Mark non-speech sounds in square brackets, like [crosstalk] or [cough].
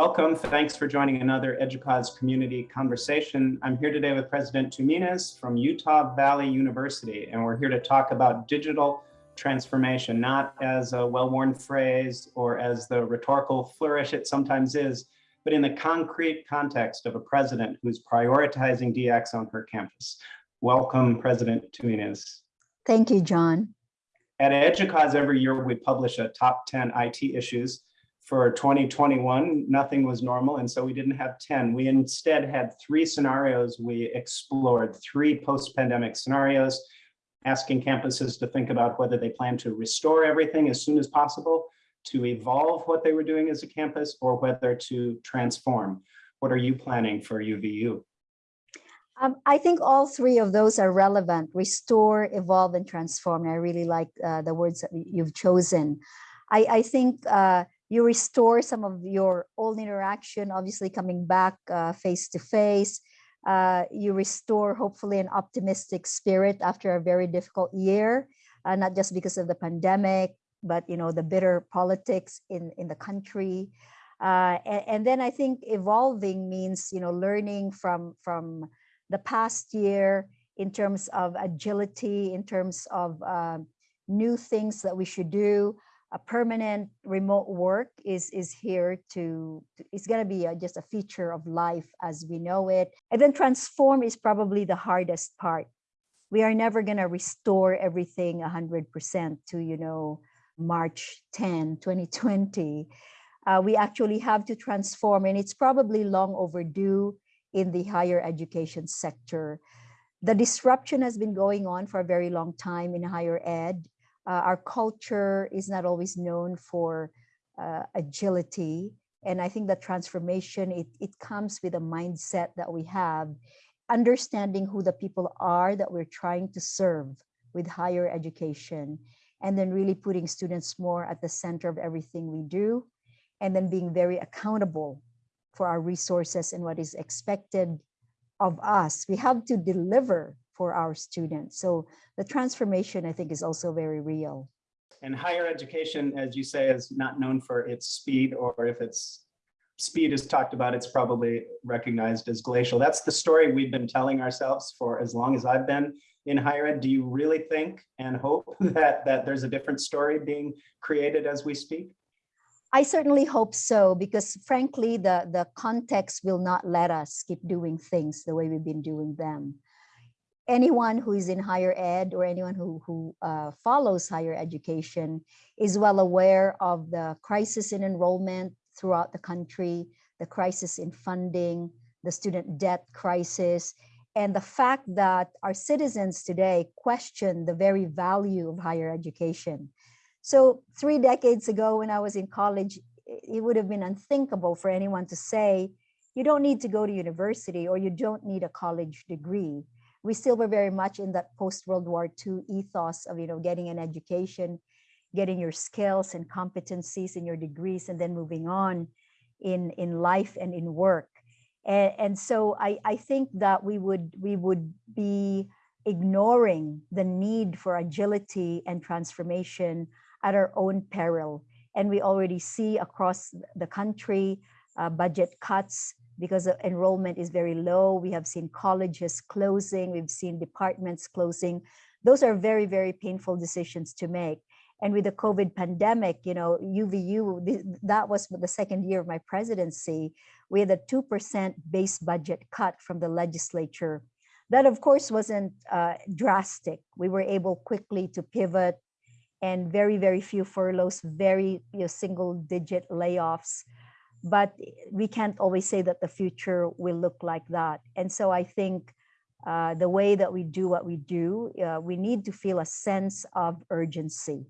Welcome. Thanks for joining another EDUCAUSE community conversation. I'm here today with President Tuminez from Utah Valley University, and we're here to talk about digital transformation, not as a well-worn phrase or as the rhetorical flourish it sometimes is, but in the concrete context of a president who's prioritizing DX on her campus. Welcome, President Tuminez. Thank you, John. At EDUCAUSE every year, we publish a top 10 IT issues for 2021, nothing was normal, and so we didn't have 10. We instead had three scenarios. We explored three post-pandemic scenarios, asking campuses to think about whether they plan to restore everything as soon as possible, to evolve what they were doing as a campus, or whether to transform. What are you planning for UVU? Um, I think all three of those are relevant, restore, evolve, and transform. I really like uh, the words that you've chosen. I, I think uh, you restore some of your old interaction, obviously coming back uh, face to face. Uh, you restore hopefully an optimistic spirit after a very difficult year, uh, not just because of the pandemic, but you know the bitter politics in in the country. Uh, and, and, then I think evolving means you know learning from from the past year in terms of agility, in terms of uh, new things that we should do a permanent remote work is is here to, to it's going to be a, just a feature of life as we know it. And then transform is probably the hardest part. We are never going to restore everything 100% to you know march 10 2020 uh, we actually have to transform and it's probably long overdue in the higher education sector. The disruption has been going on for a very long time in higher ed uh, our culture is not always known for uh, agility. And I think that transformation, it, it comes with a mindset that we have, understanding who the people are that we're trying to serve with higher education, and then really putting students more at the center of everything we do, and then being very accountable for our resources and what is expected of us. We have to deliver for our students. So the transformation, I think, is also very real. And higher education, as you say, is not known for its speed, or if its speed is talked about, it's probably recognized as glacial. That's the story we've been telling ourselves for as long as I've been in higher ed. Do you really think and hope [laughs] that, that there's a different story being created as we speak? I certainly hope so, because frankly, the, the context will not let us keep doing things the way we've been doing them anyone who is in higher ed or anyone who, who uh, follows higher education is well aware of the crisis in enrollment throughout the country, the crisis in funding, the student debt crisis, and the fact that our citizens today question the very value of higher education. So three decades ago when I was in college, it would have been unthinkable for anyone to say, you don't need to go to university or you don't need a college degree we still were very much in that post-World War II ethos of, you know, getting an education, getting your skills and competencies and your degrees, and then moving on in, in life and in work. And, and so I, I think that we would, we would be ignoring the need for agility and transformation at our own peril. And we already see across the country uh, budget cuts, because enrollment is very low. We have seen colleges closing, we've seen departments closing. Those are very, very painful decisions to make. And with the COVID pandemic, you know, UVU, that was the second year of my presidency, we had a 2% base budget cut from the legislature. That of course wasn't uh, drastic. We were able quickly to pivot and very, very few furloughs, very you know, single digit layoffs but we can't always say that the future will look like that. And so I think uh, the way that we do what we do, uh, we need to feel a sense of urgency.